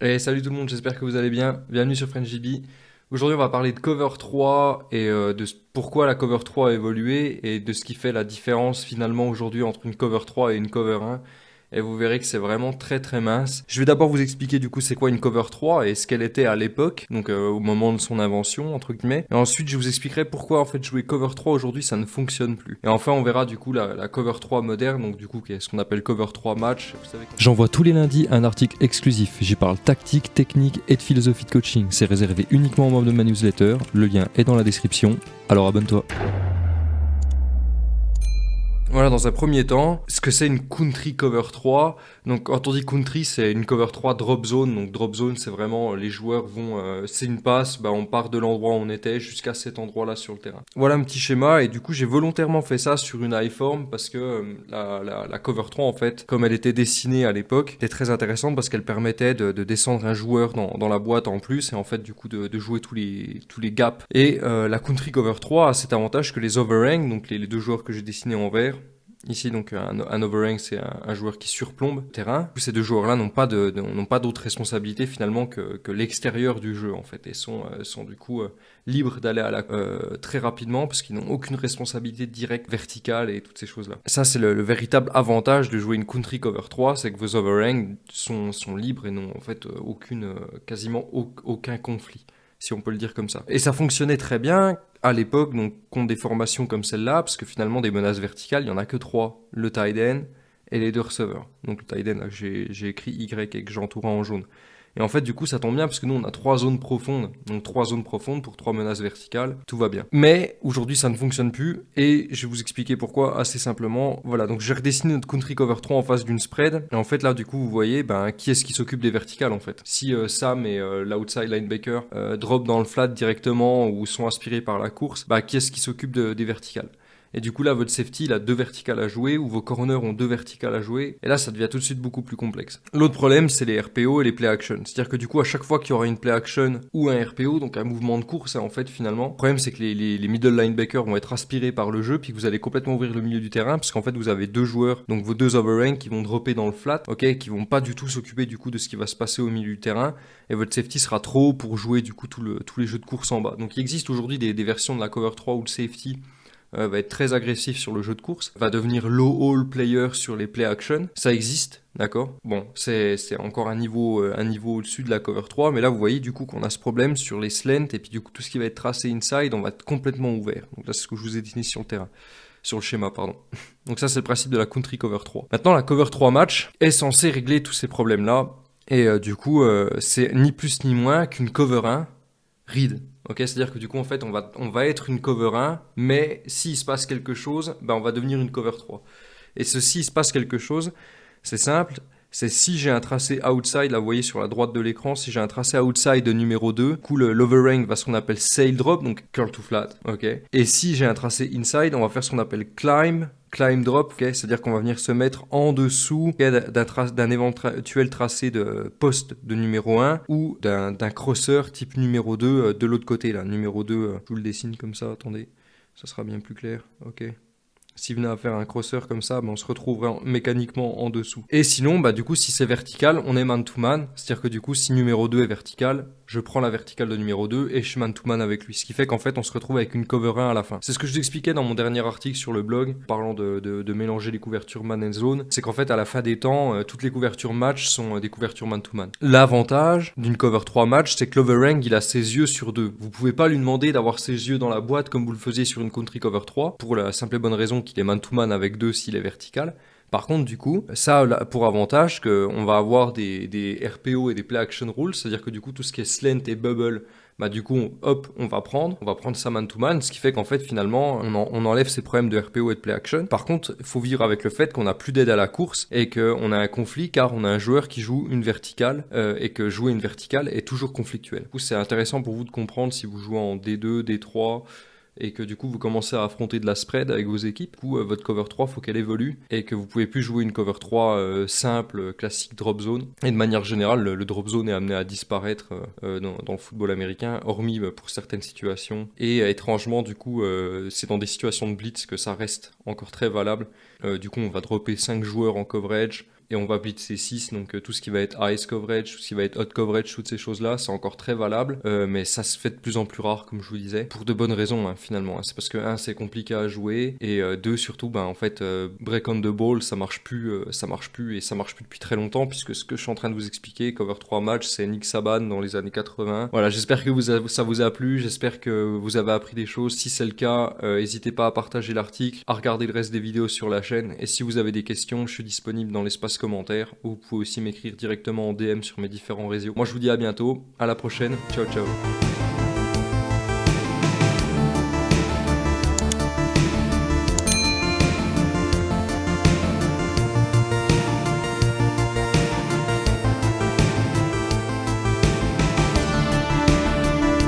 Salut tout le monde, j'espère que vous allez bien. Bienvenue sur FrenchGB. Aujourd'hui, on va parler de Cover 3 et euh, de pourquoi la Cover 3 a évolué et de ce qui fait la différence finalement aujourd'hui entre une Cover 3 et une Cover 1 et vous verrez que c'est vraiment très très mince. Je vais d'abord vous expliquer du coup c'est quoi une cover 3 et ce qu'elle était à l'époque, donc euh, au moment de son invention entre guillemets. Et ensuite je vous expliquerai pourquoi en fait jouer cover 3 aujourd'hui ça ne fonctionne plus. Et enfin on verra du coup la, cover 3 moderne, donc du coup ce qu'on appelle cover 3 match. J'envoie tous les lundis un article exclusif. J'y parle tactique, technique et de philosophie de coaching. C'est réservé uniquement aux membres de ma newsletter. Le lien est dans la description. Alors abonne-toi. Voilà, dans un premier temps, ce que c'est une country cover 3. Donc, quand on dit country, c'est une cover 3 drop zone. Donc, drop zone, c'est vraiment les joueurs vont, euh, c'est une passe, bah, on part de l'endroit où on était jusqu'à cet endroit-là sur le terrain. Voilà un petit schéma. Et du coup, j'ai volontairement fait ça sur une iForm parce que euh, la, la, la, cover 3, en fait, comme elle était dessinée à l'époque, était très intéressante parce qu'elle permettait de, de, descendre un joueur dans, dans, la boîte en plus et en fait, du coup, de, de jouer tous les, tous les gaps. Et euh, la country cover 3 a cet avantage que les overhang, donc les, les deux joueurs que j'ai dessinés en vert, Ici, donc, un, un overhang, c'est un, joueur qui surplombe le terrain. Ces deux joueurs-là n'ont pas n'ont pas d'autre responsabilité finalement que, que l'extérieur du jeu en fait, et sont, euh, sont du coup euh, libres d'aller à la euh, très rapidement parce qu'ils n'ont aucune responsabilité directe verticale et toutes ces choses-là. Ça, c'est le, véritable avantage de jouer une country cover 3, c'est que vos overhangs sont, sont libres et n'ont en fait aucune, quasiment aucun conflit si on peut le dire comme ça. Et ça fonctionnait très bien à l'époque, donc contre des formations comme celle-là, parce que finalement des menaces verticales, il y en a que trois, le tight et les deux receveurs. Donc le tight j'ai écrit Y avec que j'entoure en jaune. Et en fait, du coup, ça tombe bien parce que nous, on a trois zones profondes. Donc, trois zones profondes pour trois menaces verticales. Tout va bien. Mais aujourd'hui, ça ne fonctionne plus. Et je vais vous expliquer pourquoi assez simplement. Voilà. Donc, j'ai redessiné notre country cover 3 en face d'une spread. Et en fait, là, du coup, vous voyez, ben, qui est-ce qui s'occupe des verticales, en fait? Si euh, Sam et euh, l'outside linebacker euh, drop dans le flat directement ou sont aspirés par la course, bah, qui est-ce qui s'occupe des verticales? Et du coup, là, votre safety, il a deux verticales à jouer, ou vos corners ont deux verticales à jouer. Et là, ça devient tout de suite beaucoup plus complexe. L'autre problème, c'est les RPO et les play action. C'est-à-dire que du coup, à chaque fois qu'il y aura une play action ou un RPO, donc un mouvement de course, en fait, finalement, le problème, c'est que les, middle linebackers vont être aspirés par le jeu, puis que vous allez complètement ouvrir le milieu du terrain, parce qu'en fait, vous avez deux joueurs, donc vos deux overrank qui vont dropper dans le flat, ok, qui vont pas du tout s'occuper du coup de ce qui va se passer au milieu du terrain, et votre safety sera trop pour jouer du coup tous les jeux de course en bas. Donc il existe aujourd'hui des, versions de la cover 3 où le safety euh, va être très agressif sur le jeu de course, va devenir low all player sur les play action. Ça existe, d'accord? Bon, c'est encore un niveau, euh, un niveau au-dessus de la cover 3, mais là vous voyez du coup qu'on a ce problème sur les slants, et puis du coup tout ce qui va être tracé inside, on va être complètement ouvert. Donc là c'est ce que je vous ai dit sur le terrain sur le schéma, pardon. Donc ça, c'est le principe de la country cover 3. Maintenant, la cover 3 match est censée régler tous ces problèmes-là. Et euh, du coup, c'est ni plus ni moins qu'une cover 1 read. C'est-à-dire que du coup, en fait, on va, on va être une cover 1, mais s'il se passe quelque chose, ben, on va devenir une cover 3. Et ce s'il se passe quelque chose, c'est simple, c'est si j'ai un tracé outside, là vous voyez sur la droite de l'écran, si j'ai un tracé outside de numéro 2, du coup l'overrank va ce qu'on appelle sail drop, donc curl to flat, ok. Et si j'ai un tracé inside, on va faire ce qu'on appelle climb, climb drop, okay, c'est-à-dire qu'on va venir se mettre en dessous d'un éventuel tracé de poste de numéro 1 ou d'un crosser type numéro 2 euh, de l'autre côté là. Numéro 2, euh, je vous le dessine comme ça, attendez, ça sera bien plus clair, ok? Si venait à faire un crosser comme ça, ben, on se retrouverait mécaniquement en dessous. Et sinon, bah, du coup, si c'est vertical, on est man-to-man. C'est-à-dire que du coup, si numéro 2 est vertical, je prends la verticale de numéro 2 et je suis man-to-man avec lui. Ce qui fait qu'en fait, on se retrouve avec une cover 1 à la fin. C'est ce que je vous expliquais dans mon dernier article sur le blog, parlant de, de, mélanger les couvertures man and zone. C'est qu'en fait, à la fin des temps, euh, toutes les couvertures match sont euh, des couvertures man-to-man. L'avantage d'une cover 3 match, c'est que l'overhang, il a ses yeux sur deux. Vous pouvez pas lui demander d'avoir ses yeux dans la boîte comme vous le faisiez sur une country cover 3, pour la simple et bonne raison qu'il est man-to-man avec deux s'il est vertical. Par contre, du coup, ça a pour avantage qu'on va avoir des, RPO et des play action rules, c'est-à-dire que du coup, tout ce qui est slant et bubble, bah du coup, hop, on va prendre, on va prendre ça man to man, ce qui fait qu'en fait, finalement, on, enlève ces problèmes de RPO et de play action. Par contre, il faut vivre avec le fait qu'on a plus d'aide à la course et qu'on a un conflit car on a un joueur qui joue une verticale euh, et que jouer une verticale est toujours conflictuel. Du coup, c'est intéressant pour vous de comprendre si vous jouez en D2, D3, et que du coup vous commencez à affronter de la spread avec vos équipes, du coup euh, votre cover 3 faut qu'elle évolue et que vous pouvez plus jouer une cover 3 euh, simple, classique drop zone. Et de manière générale, le, drop zone est amené à disparaître euh, dans, le football américain, hormis pour certaines situations. Et étrangement, du coup, c'est dans des situations de blitz que ça reste encore très valable. du coup, on va dropper 5 joueurs en coverage et on va blitzer 6, donc euh, tout ce qui va être ice coverage, tout ce qui va être hot coverage, toutes ces choses-là, c'est encore très valable, euh, mais ça se fait de plus en plus rare, comme je vous disais, pour de bonnes raisons hein, finalement. Hein. C'est parce que, un, c'est compliqué à jouer, et euh, deux, surtout, ben, en fait, break on the ball, ça marche plus, ça marche plus, et ça marche plus depuis très longtemps, puisque ce que je suis en train de vous expliquer, Cover 3 match, c'est Nick Saban dans les années 80. Voilà, j'espère que vous ça vous a plu, j'espère que vous avez appris des choses. Si c'est le cas, n'hésitez pas à partager l'article, à regarder le reste des vidéos sur la chaîne, et si vous avez des questions, je suis disponible dans l'espace commentaire, ou vous pouvez aussi m'écrire directement en DM sur mes différents réseaux. Moi je vous dis à bientôt, à la prochaine, ciao ciao